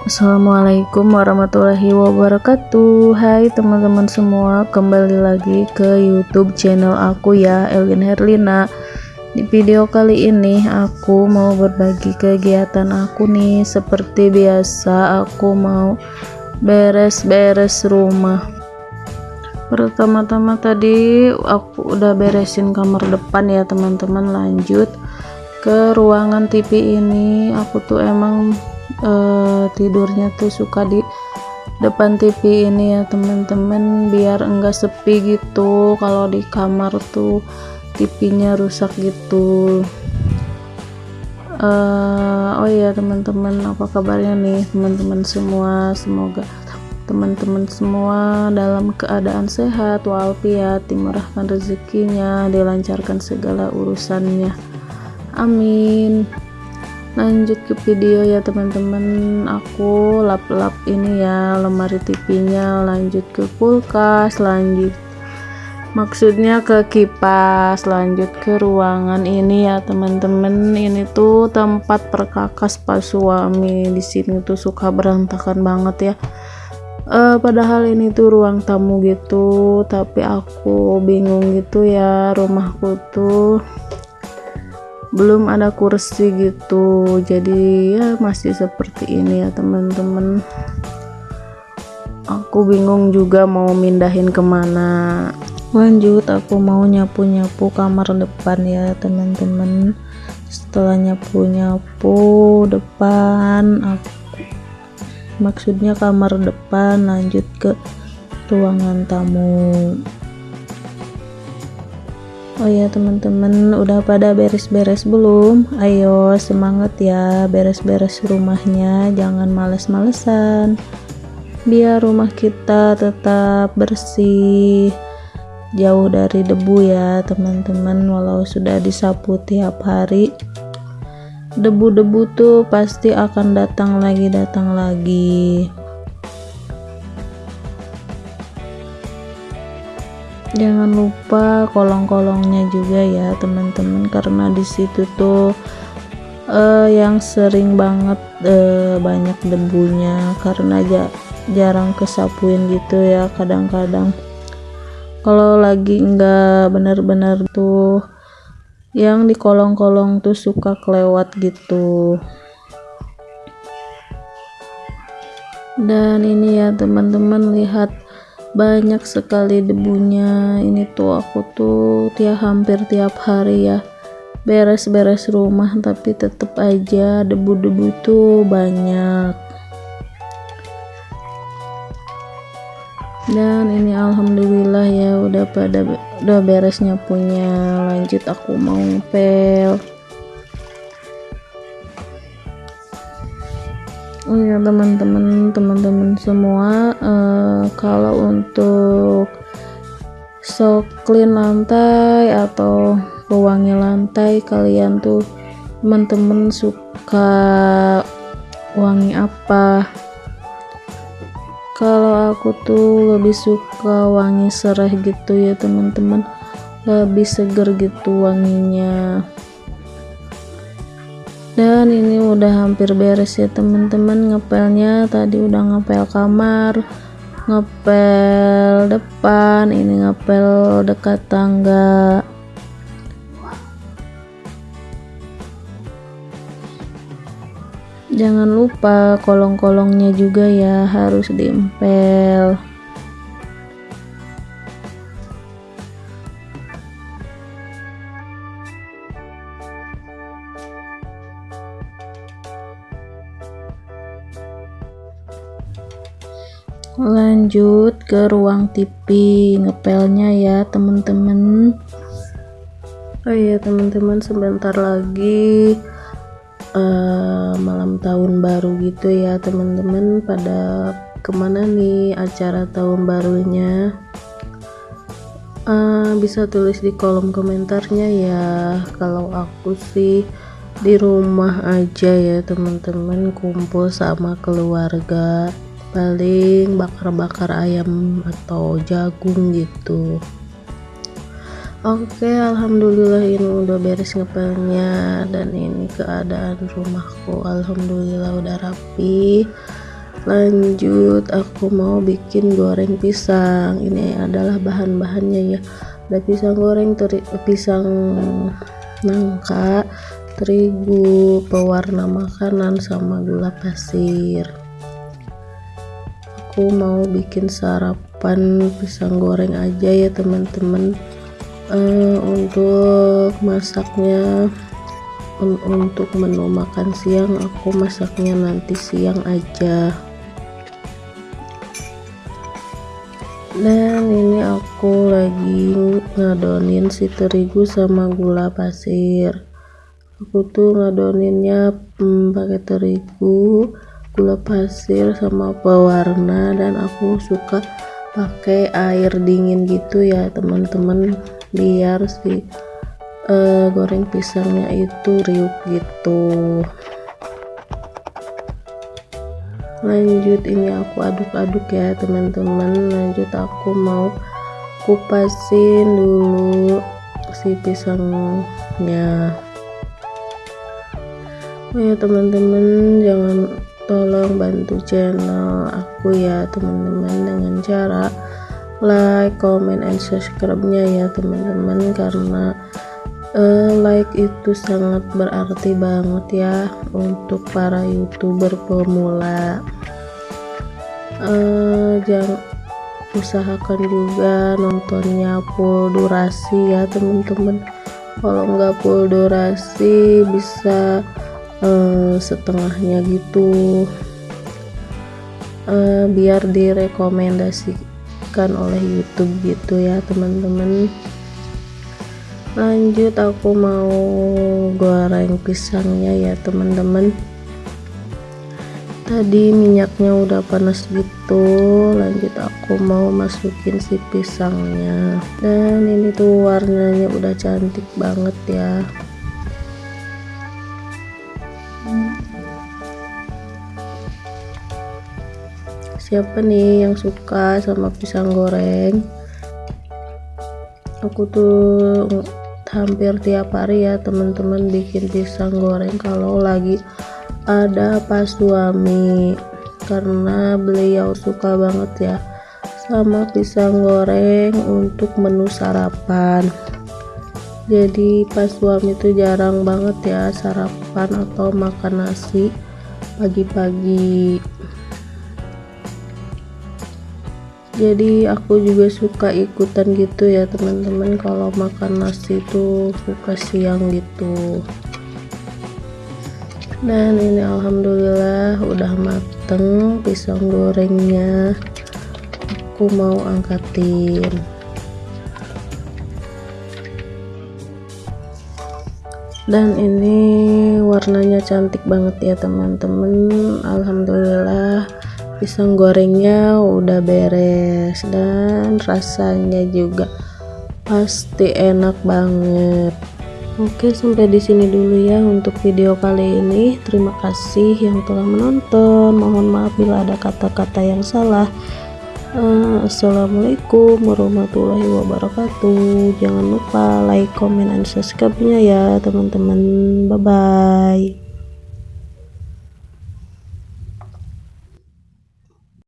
Assalamualaikum warahmatullahi wabarakatuh. Hai teman-teman semua Kembali lagi ke youtube channel aku ya Elvin Herlina. Di video kali ini aku mau berbagi kegiatan aku nih. Seperti biasa aku mau beres-beres rumah. Pertama-tama tadi aku udah beresin kamar depan ya teman-teman. Lanjut ke ruangan TV ini. Aku tuh emang uh, tidurnya tuh suka di depan TV ini ya teman-teman biar enggak sepi gitu. Kalau di kamar tuh TV-nya rusak gitu. Uh, oh iya teman-teman apa kabarnya nih? Teman-teman semua semoga teman-teman semua dalam keadaan sehat walafiat dimurahkan rezekinya dilancarkan segala urusannya. Amin lanjut ke video ya teman-teman. Aku lap-lap ini ya lemari TV nya lanjut ke kulkas lanjut. Maksudnya ke kipas lanjut ke ruangan ini ya teman-teman. Ini tuh tempat perkakas pas suami. Di sini tuh suka berantakan banget ya. Uh, padahal ini tuh ruang tamu gitu. Tapi aku bingung gitu ya rumahku tuh belum ada kursi gitu. Jadi ya masih seperti ini ya teman-teman. Aku bingung juga mau mindahin ke mana. Lanjut aku mau nyapu-nyapu kamar depan ya teman-teman. Setelah nyapu-nyapu depan aku maksudnya kamar depan lanjut ke ruangan tamu Oh ya teman-teman udah pada beres-beres belum? Ayo semangat ya beres-beres rumahnya jangan males-malesan. Biar rumah kita tetap bersih jauh dari debu ya teman-teman walau sudah disapu tiap hari. Debu-debu tuh pasti akan datang lagi datang lagi jangan lupa kolong-kolongnya juga ya teman-teman. Karena di situ tuh uh, yang sering banget uh, banyak debunya. Karena ja jarang kesapuin gitu ya kadang-kadang. Kalau lagi enggak benar-benar tuh yang di kolong-kolong tuh suka kelewat gitu. Dan ini ya teman-teman lihat banyak sekali debunya. Ini tuh aku tuh tiap hampir tiap hari ya beres-beres rumah tapi tetap aja debu-debu tuh banyak. Dan ini alhamdulillah ya udah pada udah beresnya punya. Lanjut aku mau ngepel oh ya teman-teman teman-teman semua uh, kalau untuk so clean lantai atau pewangi lantai kalian tuh teman-teman suka wangi apa? Kalau aku tuh lebih suka wangi serai gitu ya teman-teman. Lebih seger gitu wanginya dan ini udah hampir beres ya teman-teman ngepelnya tadi udah ngepel kamar ngepel depan ini ngepel dekat tangga. Jangan lupa kolong-kolongnya juga ya harus diempel lanjut ke ruang TV ngepelnya ya teman-teman oh iya teman-teman sebentar lagi uh, malam tahun baru gitu ya teman-teman pada ke mana nih acara tahun barunya? Uh, bisa tulis di kolom komentarnya ya. Kalau aku sih di rumah aja ya teman-teman kumpul sama keluarga paling bakar-bakar ayam atau jagung gitu. Oke Alhamdulillah ini udah beres ngepelnya dan ini keadaan rumahku Alhamdulillah udah rapi. Lanjut aku mau bikin goreng pisang. Ini adalah bahan-bahannya ya. Ada pisang goreng teri pisang nangka terigu pewarna makanan sama gula pasir aku mau bikin sarapan pisang goreng aja ya teman-teman. Uh, untuk masaknya untuk menu makan siang aku masaknya nanti siang aja. Dan ini aku lagi ngadonin si terigu sama gula pasir. Aku tuh ngadoninnya hmm, pakai terigu gula pasir sama pewarna dan aku suka pakai air dingin gitu ya teman-teman. Biar si uh, goreng pisangnya itu riuk gitu. Lanjut ini aku aduk-aduk ya teman-teman. Lanjut aku mau kupasin dulu si pisangnya. Oh ya teman-teman jangan tolong bantu channel aku ya teman-teman dengan cara like, comment, and subscribe-nya ya teman-teman karena uh, like itu sangat berarti banget ya untuk para youtuber pemula. Uh, jangan usahakan juga nontonnya full durasi ya teman-teman. Kalau nggak full durasi bisa uh, setengahnya gitu. Uh, biar direkomendasikan oleh YouTube gitu ya teman-teman. Lanjut aku mau goreng pisangnya ya teman-teman. Tadi minyaknya udah panas gitu. Lanjut aku mau masukin si pisangnya. Dan ini tuh warnanya udah cantik banget ya siapa nih yang suka sama pisang goreng? Aku tuh hampir tiap hari ya teman-teman bikin pisang goreng kalau lagi ada pas suami karena beliau suka banget ya sama pisang goreng untuk menu sarapan. Jadi pas suami itu jarang banget ya sarapan atau makan nasi pagi-pagi jadi aku juga suka ikutan gitu ya teman-teman. Kalau makan nasi itu suka siang gitu. Dan ini alhamdulillah udah mateng pisang gorengnya. Aku mau angkatin dan ini warnanya cantik banget ya teman-teman. Alhamdulillah pisang gorengnya udah beres dan rasanya juga pasti enak banget. Oke sampai di sini dulu ya untuk video kali ini. Terima kasih yang telah menonton. Mohon maaf bila ada kata-kata yang salah uh, assalamualaikum warahmatullahi wabarakatuh. Jangan lupa like comment dan subscribe nya ya teman-teman. Bye bye